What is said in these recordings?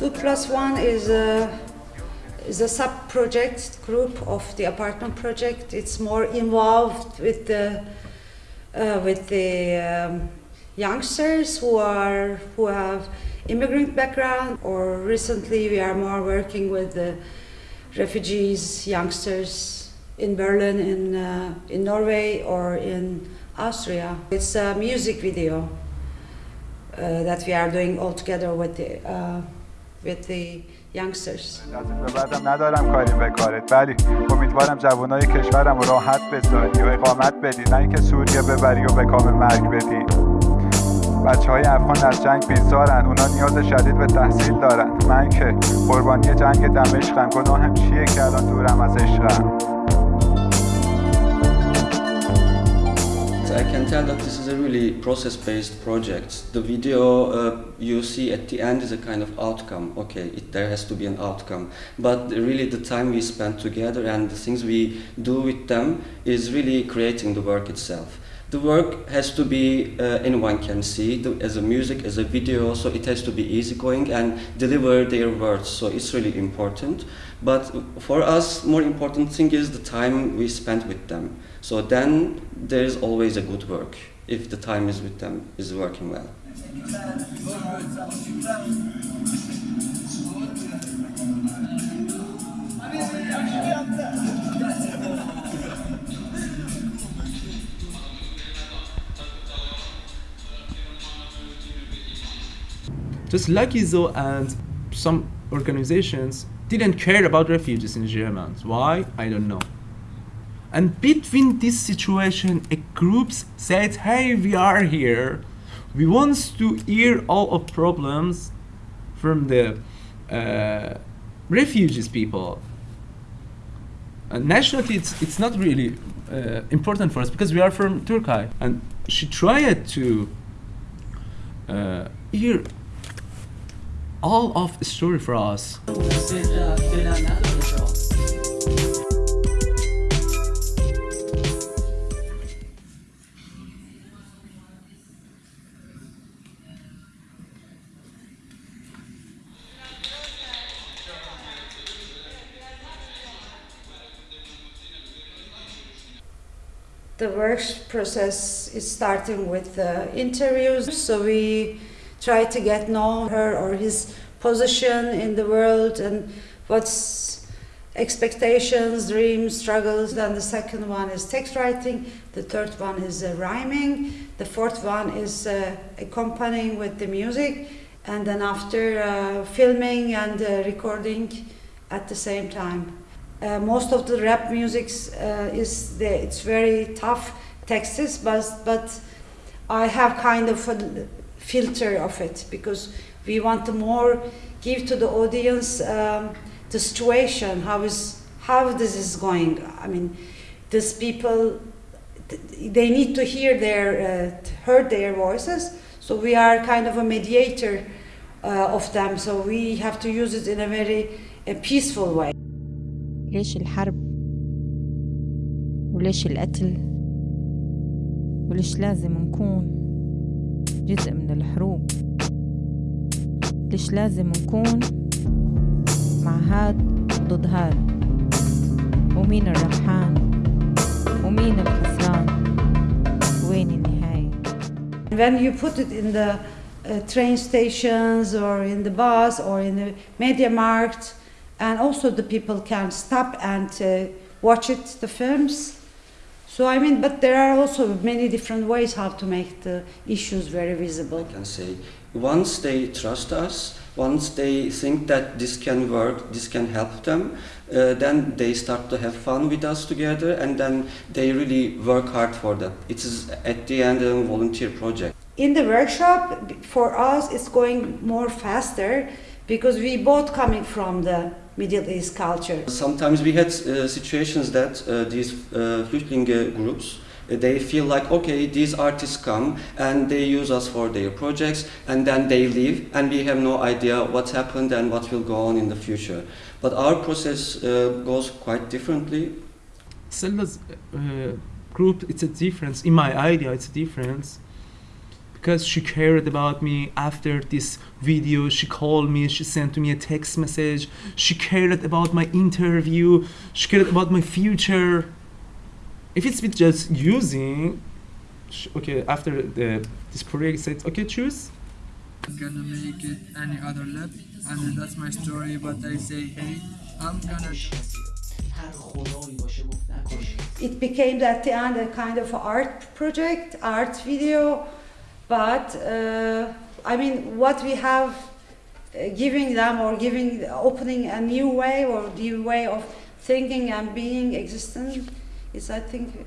2 plus 1 is a, is a sub-project group of the apartment project. It's more involved with the, uh, with the um, youngsters who, are, who have immigrant background or recently we are more working with the refugees, youngsters in Berlin, in, uh, in Norway or in Austria. It's a music video uh, that we are doing all together with the uh, with the youngsters. بعدم ندارم کاری به کارت. ولی امیدوارم جوانای کشورم رو راحت بذاری و اقامت بدی. نه اینکه سوریه ببری و به کام مرگ بدی. بچه های افغان از جنگ بیزارن. اونا نیاز شدید به تحصیل دارن. من که قربانی جنگ دمشقم گناهم چیه که الان دورم از عشقم؟ I can tell that this is a really process-based project. The video uh, you see at the end is a kind of outcome. Okay, it, there has to be an outcome. But really the time we spend together and the things we do with them is really creating the work itself. The work has to be, uh, anyone can see, the, as a music, as a video, so it has to be easygoing and deliver their words, so it's really important. But for us, more important thing is the time we spend with them. So then there is always a good work if the time is with them is working well. Just Lucky Zoo and some organizations didn't care about refugees in Germany. Why? I don't know. And between this situation, a group said, hey, we are here. We want to hear all of problems from the uh, refugees people. And nationality, it's, it's not really uh, important for us because we are from Turkey. And she tried to uh, hear all of the story for us. the work process is starting with uh, interviews so we try to get know her or his position in the world and what's expectations dreams struggles. Then the second one is text writing. The third one is uh, rhyming. The fourth one is uh, accompanying with the music. And then after uh, filming and uh, recording at the same time. Uh, most of the rap music uh, is the, it's very tough texts, but but I have kind of a filter of it because we want to more give to the audience um, the situation how is how this is going. I mean, these people they need to hear their uh, heard their voices, so we are kind of a mediator uh, of them. So we have to use it in a very a peaceful way. ليش الحرب وليش القتل وليش لازم نكون جزء من الحروب ليش لازم نكون مع هاد ضد هاد ومين الربحان ومين الخسران وين النهاية When you put it in the uh, train stations or in the bus or in the media market and also the people can stop and uh, watch it, the films. So I mean, but there are also many different ways how to make the issues very visible. I can say once they trust us, once they think that this can work, this can help them, uh, then they start to have fun with us together and then they really work hard for that. It is at the end a volunteer project. In the workshop, for us, it's going more faster because we both coming from the Middle East culture. Sometimes we had uh, situations that uh, these uh, Flüchtling groups they feel like okay these artists come and they use us for their projects and then they leave and we have no idea what's happened and what will go on in the future. But our process uh, goes quite differently. Selda's uh, group it's a difference. In my idea it's a difference because she cared about me. After this video she called me she sent to me a text message. She cared about my interview. She cared about my future. If it's with just using sh- okay after the this project said okay choose. I'm gonna make it any other lab and that's my story but I say hey I'm gonna It became at the end a kind of art project, art video, but uh, I mean, what we have uh, giving them or giving, opening a new way or new way of thinking and being existent is, I think,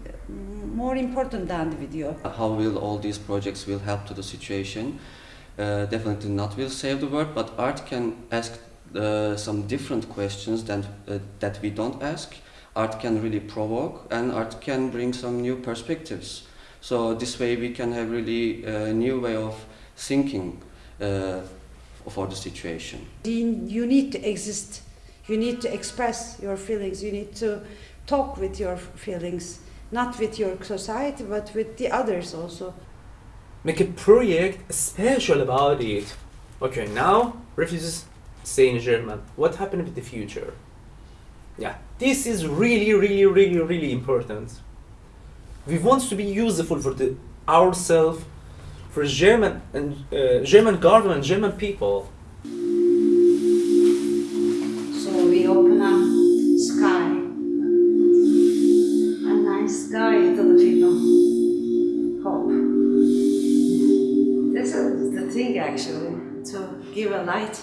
more important than the video. How will all these projects will help to the situation? Uh, definitely not will save the world, but art can ask uh, some different questions than, uh, that we don't ask. Art can really provoke, and art can bring some new perspectives. So this way we can have really a new way of thinking uh, for the situation. You you need to exist, you need to express your feelings, you need to talk with your feelings, not with your society, but with the others also. make a project special about it. Okay, now refugees stay in German. What happened with the future? Yeah, this is really, really, really, really important. We want to be useful for the ourselves, for German and uh, German government, German people. So we open up sky, a nice sky to the people. Hope. This is the thing actually, to give a light